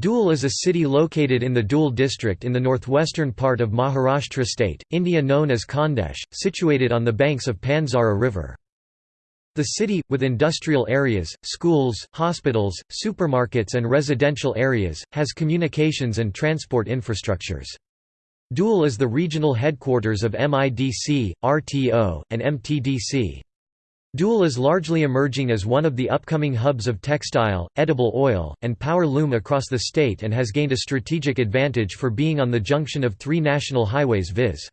Dhule is a city located in the Dhule district in the northwestern part of Maharashtra state, India known as Khandesh, situated on the banks of Panzara river. The city, with industrial areas, schools, hospitals, supermarkets and residential areas, has communications and transport infrastructures. Dhule is the regional headquarters of MIDC, RTO, and MTDC. Dhule is largely emerging as one of the upcoming hubs of textile, edible oil, and power loom across the state and has gained a strategic advantage for being on the junction of three national highways viz.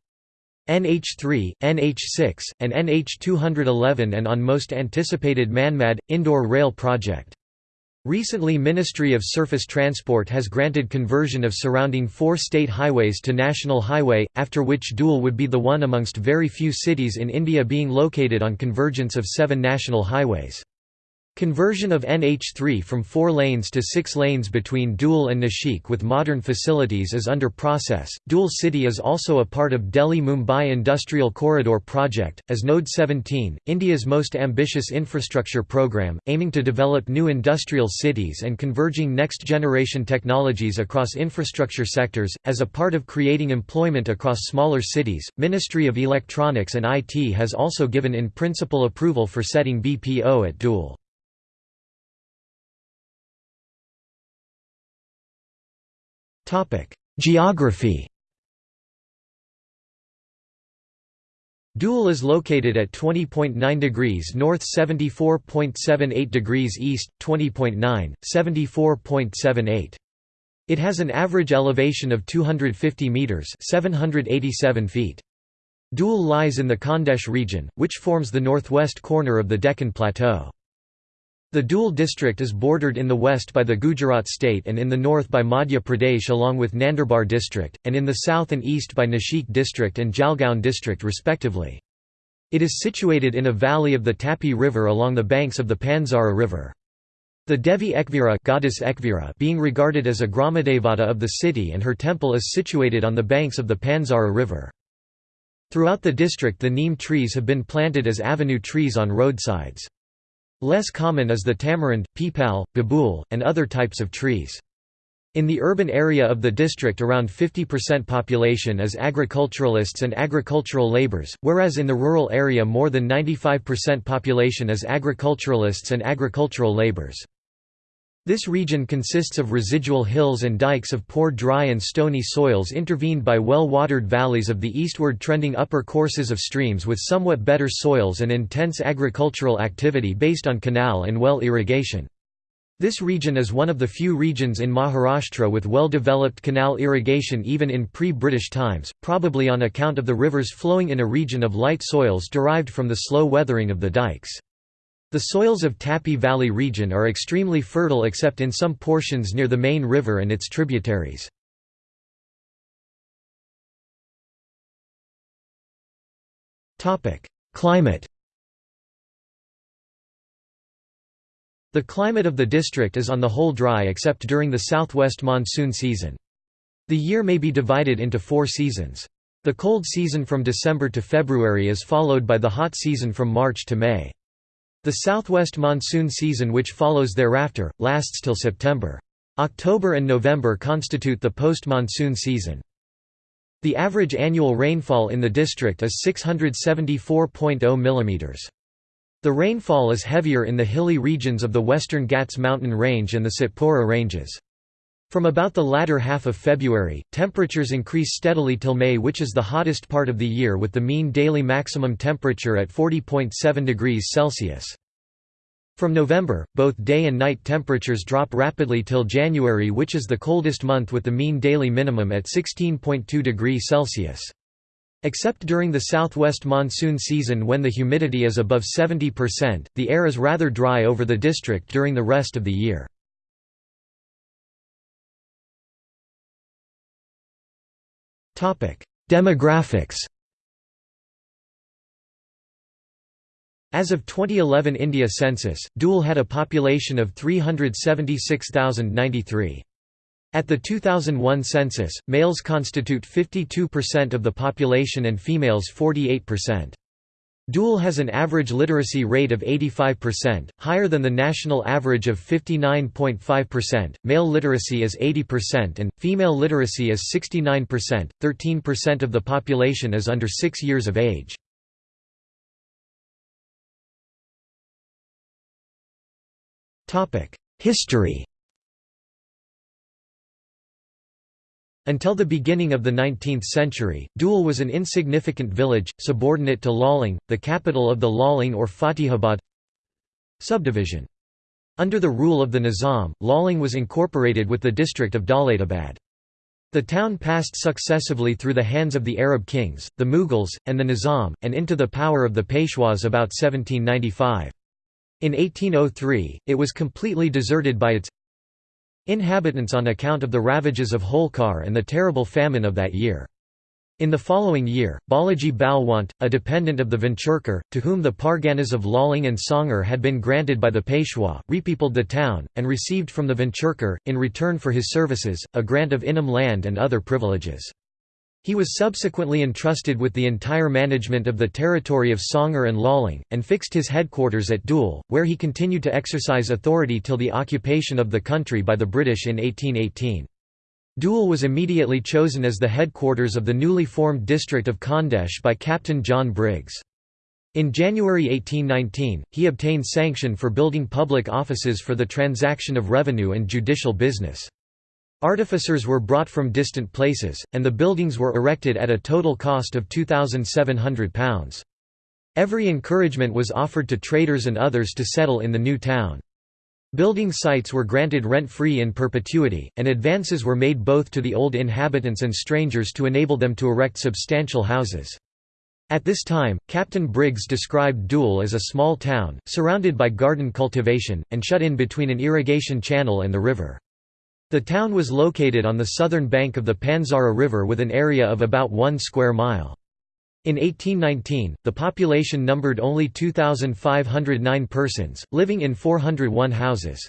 NH3, NH6, and NH211 and on most anticipated Manmad, Indore rail project. Recently Ministry of Surface Transport has granted conversion of surrounding four state highways to National Highway, after which Dhule would be the one amongst very few cities in India being located on convergence of seven national highways. Conversion of NH3 from four lanes to six lanes between Dhule and Nashik with modern facilities is under process. Dhule City is also a part of Delhi Mumbai Industrial Corridor project, as Node 17, India's most ambitious infrastructure program, aiming to develop new industrial cities and converging next generation technologies across infrastructure sectors. As a part of creating employment across smaller cities, Ministry of Electronics and IT has also given in principle approval for setting BPO at Dhule. Geography Dhule is located at 20.9 degrees north 74.78 degrees east, 20.9, 74.78. It has an average elevation of 250 metres 787 feet. Dhule lies in the Khandesh region, which forms the northwest corner of the Deccan Plateau. The Dhule district is bordered in the west by the Gujarat state and in the north by Madhya Pradesh along with Nandurbar district, and in the south and east by Nashik district and Jalgaon district respectively. It is situated in a valley of the Tapi river along the banks of the Panzara river. The Devi Ekvira, goddess Ekvira being regarded as a Gramadevata of the city and her temple is situated on the banks of the Panzara river. Throughout the district the neem trees have been planted as avenue trees on roadsides. Less common is the tamarind, peepal, babool, and other types of trees. In the urban area of the district around 50% population is agriculturalists and agricultural labours, whereas in the rural area more than 95% population is agriculturalists and agricultural labours. This region consists of residual hills and dikes of poor dry and stony soils intervened by well-watered valleys of the eastward trending upper courses of streams with somewhat better soils and intense agricultural activity based on canal and well irrigation. This region is one of the few regions in Maharashtra with well-developed canal irrigation even in pre-British times, probably on account of the rivers flowing in a region of light soils derived from the slow weathering of the dikes. The soils of Tapi Valley region are extremely fertile except in some portions near the main river and its tributaries. Climate The climate of the district is on the whole dry except during the southwest monsoon season. The year may be divided into four seasons. The cold season from December to February is followed by the hot season from March to May. The southwest monsoon season which follows thereafter, lasts till September. October and November constitute the post-monsoon season. The average annual rainfall in the district is 674.0 mm. The rainfall is heavier in the hilly regions of the western Ghats mountain range and the Satpura ranges. From about the latter half of February, temperatures increase steadily till May which is the hottest part of the year with the mean daily maximum temperature at 40.7 degrees Celsius. From November, both day and night temperatures drop rapidly till January which is the coldest month with the mean daily minimum at 16.2 degrees Celsius. Except during the southwest monsoon season when the humidity is above 70%, the air is rather dry over the district during the rest of the year. Demographics As of 2011 India census, Dhule had a population of 376,093. At the 2001 census, males constitute 52% of the population and females 48%. Dhule has an average literacy rate of 85%, higher than the national average of 59.5%. Male literacy is 80% and female literacy is 69%. 13% of the population is under 6 years of age. Topic: History Until the beginning of the 19th century, Dhule was an insignificant village, subordinate to Laling, the capital of the Laling or Fatihabad subdivision. Under the rule of the Nizam, Laling was incorporated with the district of Daulatabad. The town passed successively through the hands of the Arab kings, the Mughals, and the Nizam, and into the power of the Peshwas about 1795. In 1803, it was completely deserted by its inhabitants on account of the ravages of Holkar and the terrible famine of that year. In the following year, Balaji Balwant, a dependent of the Venchurkar, to whom the Parganas of Laling and Songar had been granted by the Peshwa, repeopled the town, and received from the Venchurkar, in return for his services, a grant of Inam land and other privileges. He was subsequently entrusted with the entire management of the territory of Sangar and Laling, and fixed his headquarters at Dhule, where he continued to exercise authority till the occupation of the country by the British in 1818. Dhule was immediately chosen as the headquarters of the newly formed district of Khandesh by Captain John Briggs. In January 1819, he obtained sanction for building public offices for the transaction of revenue and judicial business. Artificers were brought from distant places, and the buildings were erected at a total cost of £2,700. Every encouragement was offered to traders and others to settle in the new town. Building sites were granted rent-free in perpetuity, and advances were made both to the old inhabitants and strangers to enable them to erect substantial houses. At this time, Captain Briggs described Dhule as a small town, surrounded by garden cultivation, and shut in between an irrigation channel and the river. The town was located on the southern bank of the Panzara River with an area of about one square mile. In 1819, the population numbered only 2,509 persons, living in 401 houses.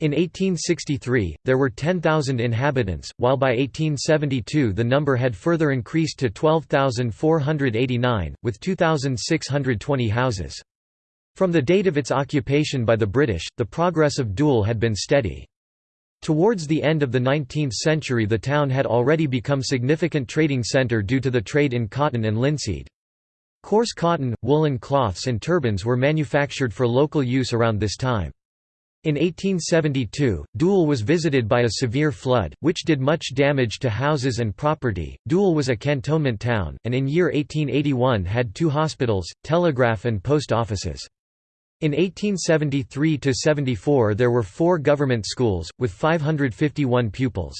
In 1863, there were 10,000 inhabitants, while by 1872 the number had further increased to 12,489, with 2,620 houses. From the date of its occupation by the British, the progress of Dhule had been steady. Towards the end of the 19th century the town had already become significant trading centre due to the trade in cotton and linseed. Coarse cotton, woolen cloths and turbans were manufactured for local use around this time. In 1872, Dhule was visited by a severe flood, which did much damage to houses and property. Dhule was a cantonment town, and in year 1881 had two hospitals, telegraph and post offices. In 1873–74 there were four government schools, with 551 pupils.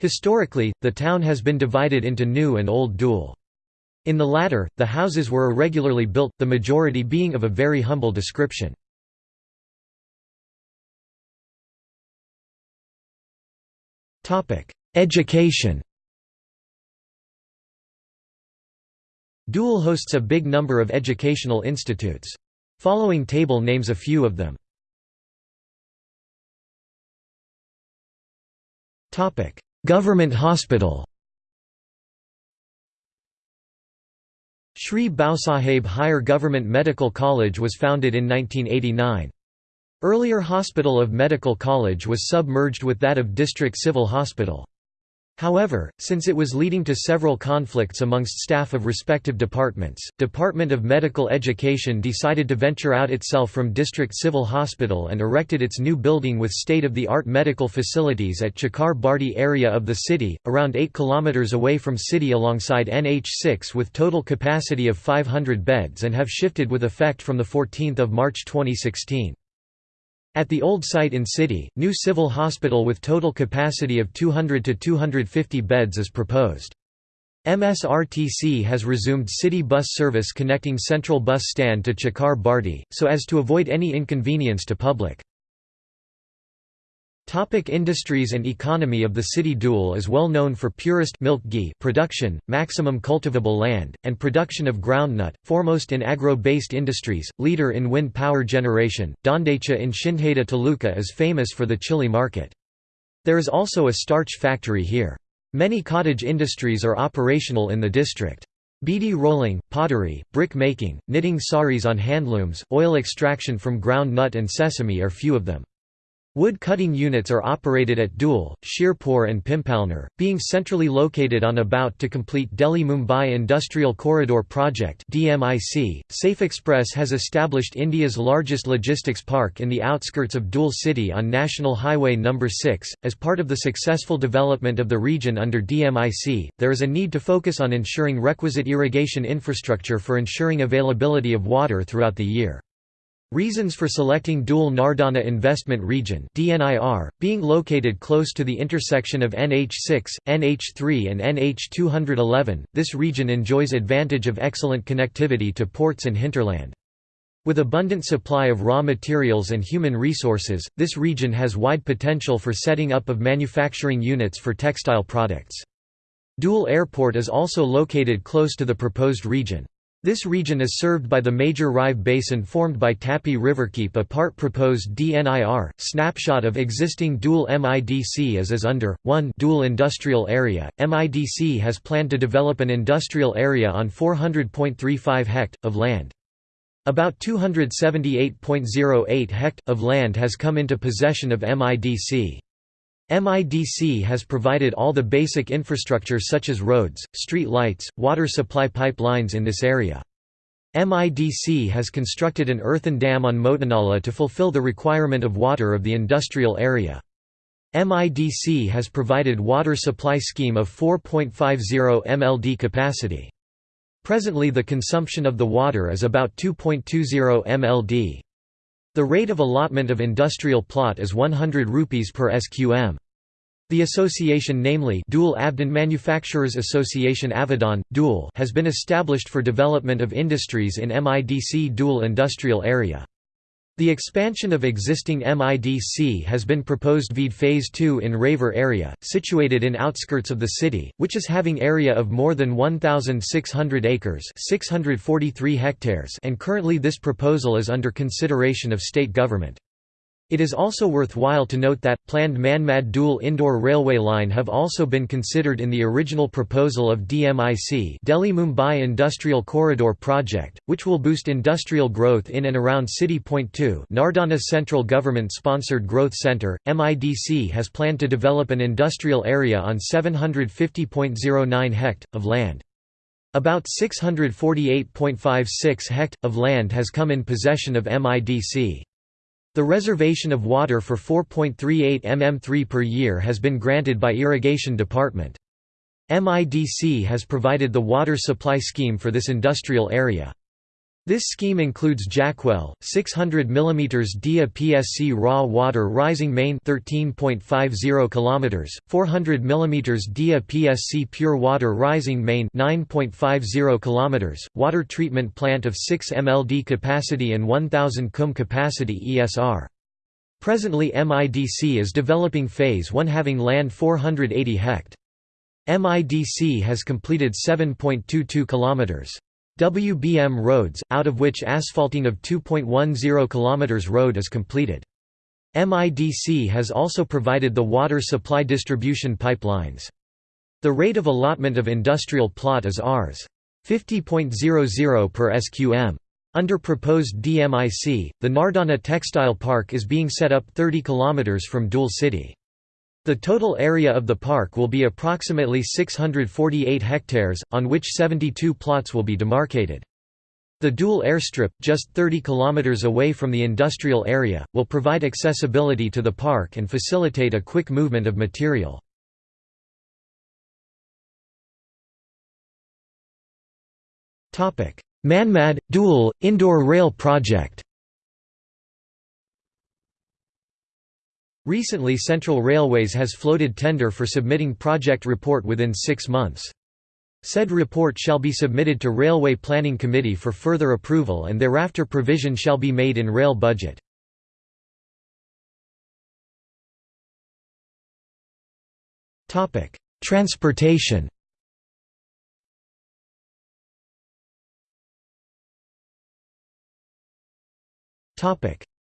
Historically, the town has been divided into New and Old Dhule. In the latter, the houses were irregularly built, the majority being of a very humble description. Education Dhule hosts a big number of educational institutes. Following table names a few of them. Government hospital Shri Bhausaheb Hire Government Medical College was founded in 1989. Earlier Hospital of Medical College was submerged with that of District Civil Hospital. However, since it was leading to several conflicts amongst staff of respective departments, Department of Medical Education decided to venture out itself from District Civil Hospital and erected its new building with state-of-the-art medical facilities at Chakar Bardi area of the city, around 8 km away from city alongside NH6 with total capacity of 500 beds and have shifted with effect from 14 March 2016. At the old site in City, new civil hospital with total capacity of 200 to 250 beds is proposed. MSRTC has resumed city bus service connecting Central Bus Stand to Chakar Bardi, so as to avoid any inconvenience to public. Topic industries and economy of the city Dhule is well known for purest milk ghee production, maximum cultivable land, and production of groundnut, foremost in agro-based industries, leader in wind power generation. Dondacha in Shindkheda Taluka is famous for the chili market. There is also a starch factory here. Many cottage industries are operational in the district. Beedi rolling, pottery, brick making, knitting saris on handlooms, oil extraction from ground nut and sesame are few of them. Wood cutting units are operated at Dhule, Shirpur and Pimpalner, being centrally located on about to complete Delhi-Mumbai Industrial Corridor Project. Safexpress has established India's largest logistics park in the outskirts of Dhule city on National Highway No. 6. As part of the successful development of the region under DMIC, there is a need to focus on ensuring requisite irrigation infrastructure for ensuring availability of water throughout the year. Reasons for selecting Dhule Nardana Investment Region DNIR, being located close to the intersection of NH6, NH3 and NH211, this region enjoys advantage of excellent connectivity to ports and hinterland. With abundant supply of raw materials and human resources, this region has wide potential for setting up of manufacturing units for textile products. Dhule Airport is also located close to the proposed region. This region is served by the major Rive basin formed by Tapi River. Keep a part proposed DNIR. Snapshot of existing Dhule MIDC as is under 1 Dhule industrial area. MIDC has planned to develop an industrial area on 400.35 hect of land. About 278.08 hect of land has come into possession of MIDC. MIDC has provided all the basic infrastructure such as roads, street lights, water supply pipelines in this area. MIDC has constructed an earthen dam on Motinala to fulfill the requirement of water of the industrial area. MIDC has provided water supply scheme of 4.50 mld capacity. Presently the consumption of the water is about 2.20 mld. The rate of allotment of industrial plot is 100 rupees per SQM. The association namely Dhule Avdan Manufacturers Association Avadon, Dhule has been established for development of industries in MIDC Dhule industrial area. The expansion of existing MIDC has been proposed via Phase 2 in Raver area, situated in outskirts of the city, which is having area of more than 1,600 acres 643 hectares and currently this proposal is under consideration of state government. It is also worthwhile to note that, planned Manmad Dhule Indore railway line have also been considered in the original proposal of DMIC Delhi-Mumbai Industrial Corridor Project, which will boost industrial growth in and around City Point 2 Nardana Central Government-sponsored Growth Centre, MIDC has planned to develop an industrial area on 750.09 hect, of land. About 648.56 hect, of land has come in possession of MIDC. The reservation of water for 4.38 mm3 per year has been granted by Irrigation Department. MIDC has provided the water supply scheme for this industrial area. This scheme includes Jackwell, 600 mm Dia PSC raw water rising main 13.50 km, 400 mm Dia PSC pure water rising main 9.50 km, water treatment plant of 6 mld capacity and 1000 cum capacity ESR. Presently MIDC is developing phase 1 having land 480 hect. MIDC has completed 7.22 kilometers. WBM roads, out of which asphalting of 2.10 km road is completed. MIDC has also provided the water supply distribution pipelines. The rate of allotment of industrial plot is Rs. 50.00 per SQM. Under proposed DMIC, the Nardana Textile Park is being set up 30 km from Dhule city. The total area of the park will be approximately 648 hectares, on which 72 plots will be demarcated. The Dhule airstrip, just 30 kilometers away from the industrial area, will provide accessibility to the park and facilitate a quick movement of material. Manmad – Dhule, Indore rail project Recently Central Railways has floated tender for submitting project report within six months. Said report shall be submitted to Railway Planning Committee for further approval and thereafter provision shall be made in rail budget. Transportation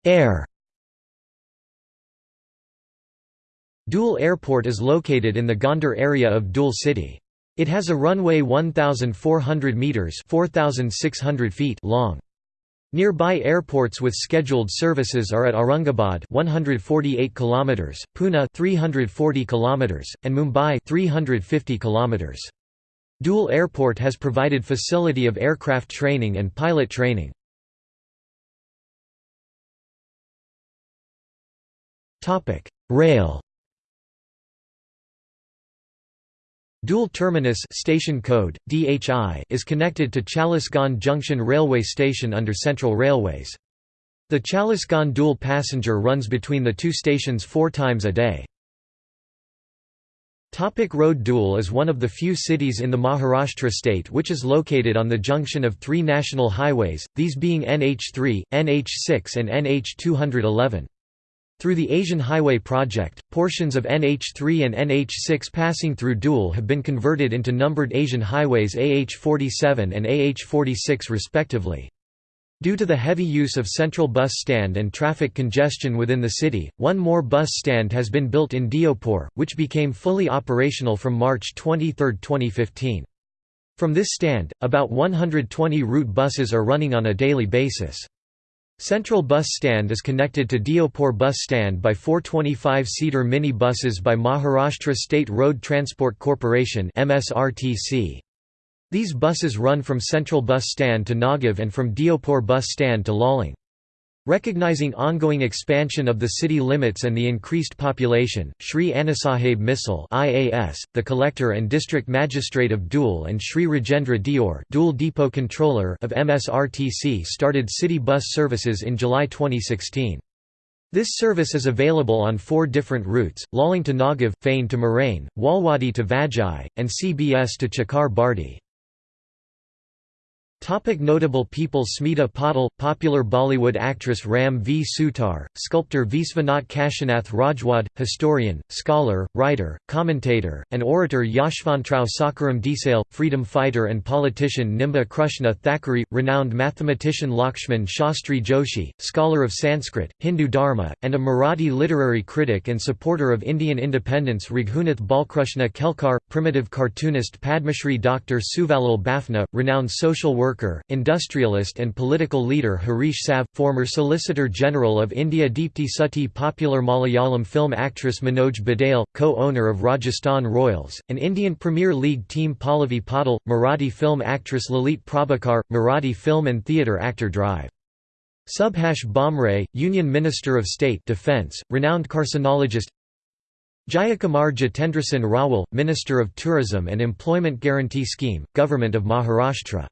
Air Dhule Airport is located in the Gondar area of Dhule city. It has a runway 1,400 metres 4,600 feet long. Nearby airports with scheduled services are at Aurangabad 148 km, Pune 340 km, and Mumbai 350 km. Dhule Airport has provided facility of aircraft training and pilot training. Topic: Rail Dhule Terminus station code, DHI, is connected to Chalisgaon Junction Railway Station under Central Railways. The Chalisgaon Dhule passenger runs between the two stations four times a day. Topic Road Dhule is one of the few cities in the Maharashtra state which is located on the junction of three national highways, these being NH3, NH6 and NH211. Through the Asian Highway Project, portions of NH3 and NH6 passing through Dhule have been converted into numbered Asian highways AH47 and AH46 respectively. Due to the heavy use of central bus stand and traffic congestion within the city, one more bus stand has been built in Deopur, which became fully operational from March 23, 2015. From this stand, about 120 route buses are running on a daily basis. Central Bus Stand is connected to Deopur Bus Stand by four 25-seater mini buses by Maharashtra State Road Transport Corporation. These buses run from Central Bus Stand to Nagav and from Deopur Bus Stand to Laling. Recognizing ongoing expansion of the city limits and the increased population, Sri Annasaheb Misal IAS, the collector and district magistrate of Dhule and Sri Rajendra Dior Dhule Depot Controller of MSRTC started city bus services in July 2016. This service is available on four different routes, Laling to Nagav, Fain to Moraine, Walwadi to Vajai, and CBS to Chakar Bardi. Topic notable people Smita Patil, popular Bollywood actress Ram V. Sutar, sculptor Visvanath Kashinath Rajwad, historian, scholar, writer, commentator, and orator Yashvantrao Sakaram Desale, freedom fighter and politician Nimba Krushna Thackeray, renowned mathematician Lakshman Shastri Joshi, scholar of Sanskrit, Hindu Dharma, and a Marathi literary critic and supporter of Indian independence Raghunath Balkrushna Kelkar, primitive cartoonist Padmashri Dr. Suvalal Bafna, renowned social worker worker, industrialist and political leader Harish Salve, former Solicitor General of India Deepti Sati popular Malayalam film actress Manoj Badale, co-owner of Rajasthan Royals, and Indian Premier League team Pallavi Patil, Marathi film actress Lalit Prabhakar, Marathi film and theatre actor Drive. Subhash Bhamre, Union Minister of State Defence, renowned carcinologist Jayakumar Jitendrasen Rawal, Minister of Tourism and Employment Guarantee Scheme, Government of Maharashtra